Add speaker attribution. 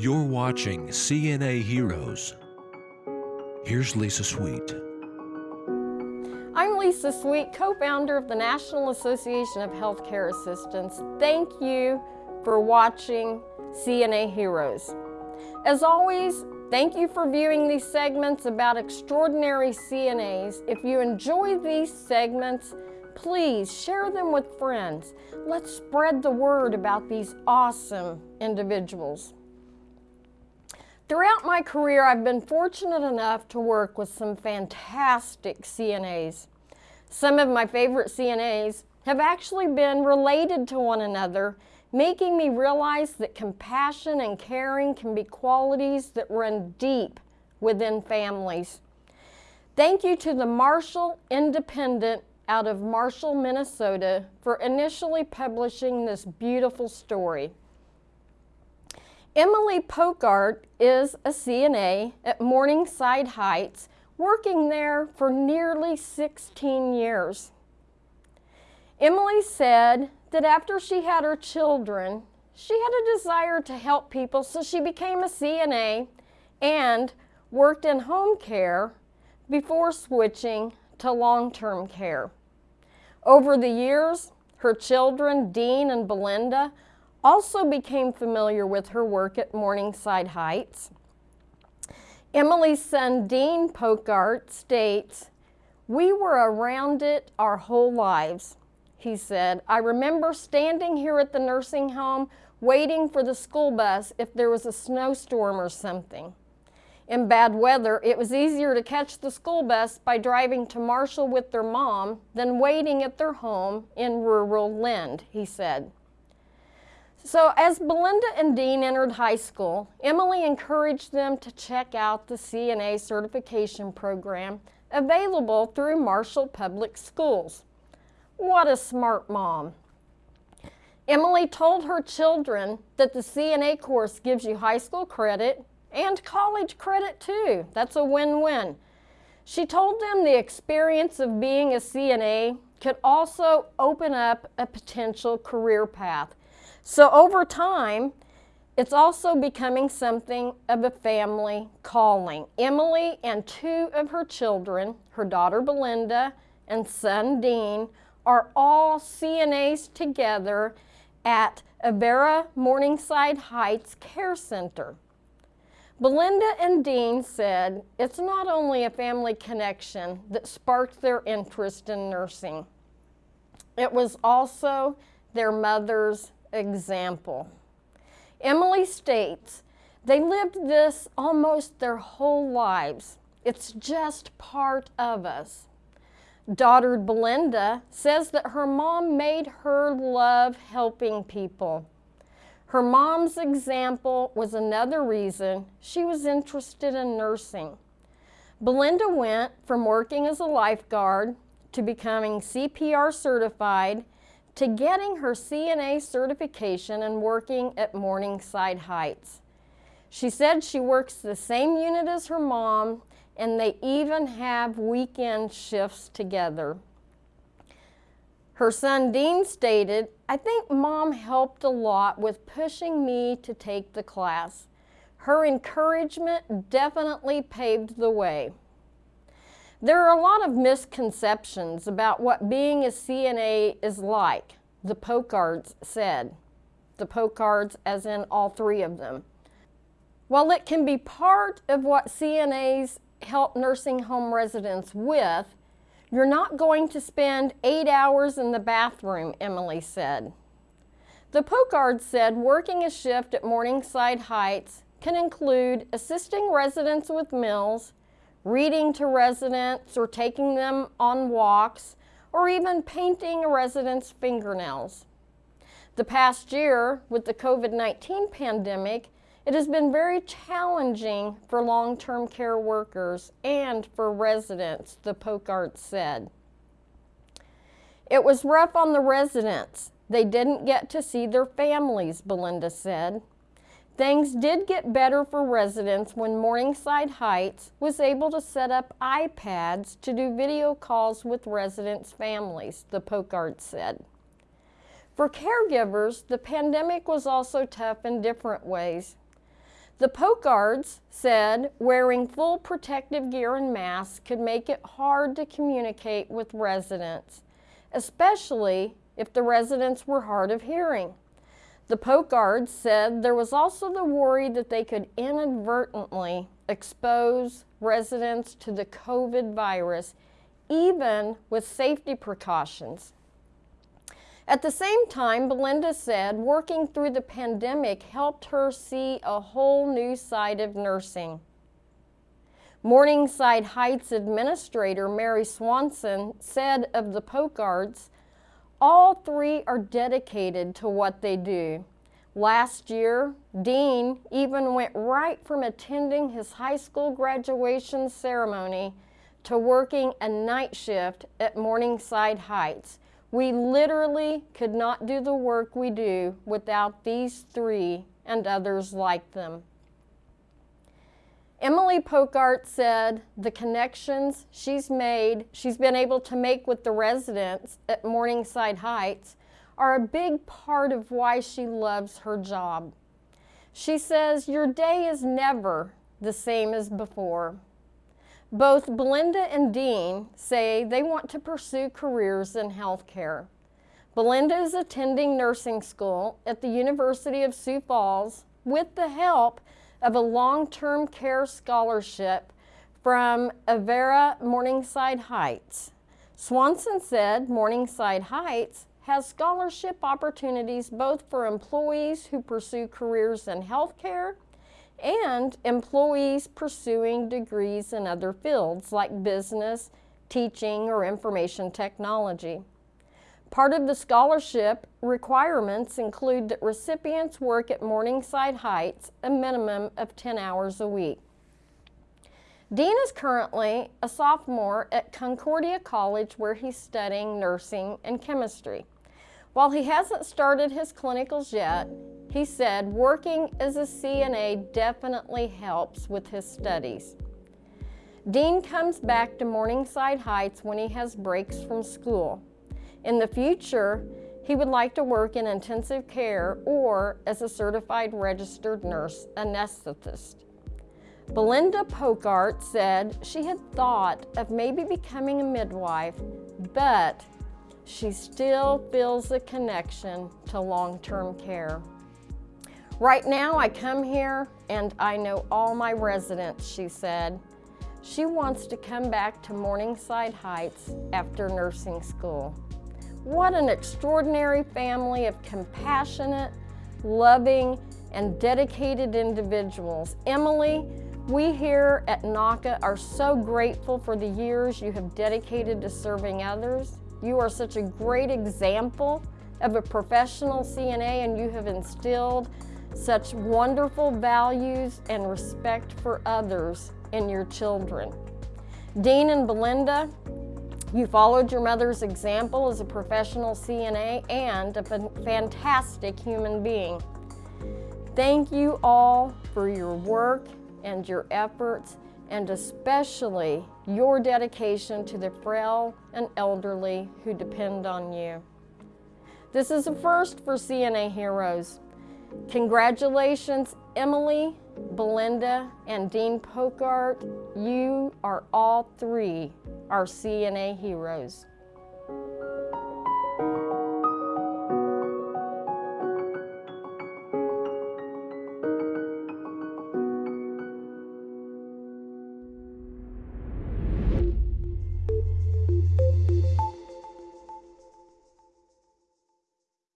Speaker 1: You're watching CNA Heroes. Here's Lisa Sweet.
Speaker 2: I'm Lisa Sweet, co-founder of the National Association of Healthcare Assistants. Thank you for watching CNA Heroes. As always, thank you for viewing these segments about extraordinary CNAs. If you enjoy these segments, please share them with friends. Let's spread the word about these awesome individuals. Throughout my career, I've been fortunate enough to work with some fantastic CNAs. Some of my favorite CNAs have actually been related to one another, making me realize that compassion and caring can be qualities that run deep within families. Thank you to the Marshall Independent out of Marshall, Minnesota for initially publishing this beautiful story. Emily Pokart is a CNA at Morningside Heights, working there for nearly 16 years. Emily said that after she had her children, she had a desire to help people, so she became a CNA and worked in home care before switching to long-term care. Over the years, her children, Dean and Belinda, also became familiar with her work at Morningside Heights. Emily's son, Dean Pokart, states, We were around it our whole lives, he said. I remember standing here at the nursing home waiting for the school bus if there was a snowstorm or something. In bad weather, it was easier to catch the school bus by driving to Marshall with their mom than waiting at their home in rural Lynd, he said. So as Belinda and Dean entered high school, Emily encouraged them to check out the CNA certification program available through Marshall Public Schools. What a smart mom. Emily told her children that the CNA course gives you high school credit and college credit too. That's a win-win. She told them the experience of being a CNA could also open up a potential career path so over time, it's also becoming something of a family calling. Emily and two of her children, her daughter Belinda and son Dean, are all CNAs together at Avera Morningside Heights Care Center. Belinda and Dean said it's not only a family connection that sparked their interest in nursing. It was also their mother's example. Emily states, they lived this almost their whole lives. It's just part of us. Daughter Belinda says that her mom made her love helping people. Her mom's example was another reason she was interested in nursing. Belinda went from working as a lifeguard to becoming CPR certified to getting her CNA certification and working at Morningside Heights. She said she works the same unit as her mom and they even have weekend shifts together. Her son Dean stated, I think mom helped a lot with pushing me to take the class. Her encouragement definitely paved the way. There are a lot of misconceptions about what being a CNA is like, the Pokarts said. The Pokarts as in all three of them. While it can be part of what CNAs help nursing home residents with, you're not going to spend eight hours in the bathroom, Emily said. The Pokarts said working a shift at Morningside Heights can include assisting residents with meals, reading to residents or taking them on walks, or even painting a resident's fingernails. The past year, with the COVID-19 pandemic, it has been very challenging for long-term care workers and for residents, the Pokarts said. It was rough on the residents. They didn't get to see their families, Belinda said. Things did get better for residents when Morningside Heights was able to set up iPads to do video calls with residents' families, the Pokarts said. For caregivers, the pandemic was also tough in different ways. The Pokarts said wearing full protective gear and masks could make it hard to communicate with residents, especially if the residents were hard of hearing. The Pokarts said there was also the worry that they could inadvertently expose residents to the COVID virus, even with safety precautions. At the same time, Belinda said working through the pandemic helped her see a whole new side of nursing. Morningside Heights Administrator Mary Swanson said of the Pokarts, all three are dedicated to what they do. Last year, Dean even went right from attending his high school graduation ceremony to working a night shift at Morningside Heights, we literally could not do the work we do without these three and others like them. Emily Pokart said the connections she's made, she's been able to make with the residents at Morningside Heights are a big part of why she loves her job. She says, your day is never the same as before. Both Belinda and Dean say they want to pursue careers in healthcare. Belinda is attending nursing school at the University of Sioux Falls with the help of a long-term care scholarship from Avera Morningside Heights. Swanson said Morningside Heights has scholarship opportunities both for employees who pursue careers in healthcare and employees pursuing degrees in other fields like business, teaching, or information technology. Part of the scholarship requirements include that recipients work at Morningside Heights a minimum of 10 hours a week. Dean is currently a sophomore at Concordia College where he's studying nursing and chemistry. While he hasn't started his clinicals yet, he said working as a CNA definitely helps with his studies. Dean comes back to Morningside Heights when he has breaks from school. In the future, he would like to work in intensive care or as a certified registered nurse anesthetist. Belinda Pokart said she had thought of maybe becoming a midwife, but she still feels a connection to long-term care. Right now I come here and I know all my residents, she said. She wants to come back to Morningside Heights after nursing school. What an extraordinary family of compassionate, loving, and dedicated individuals. Emily, we here at NAHCA are so grateful for the years you have dedicated to serving others. You are such a great example of a professional CNA and you have instilled such wonderful values and respect for others in your children. Dean and Belinda, you followed your mother's example as a professional CNA and a fantastic human being. Thank you all for your work and your efforts and especially your dedication to the frail and elderly who depend on you. This is a first for CNA Heroes. Congratulations, Emily, Belinda, and Dean Pokart. You are all three our CNA heroes.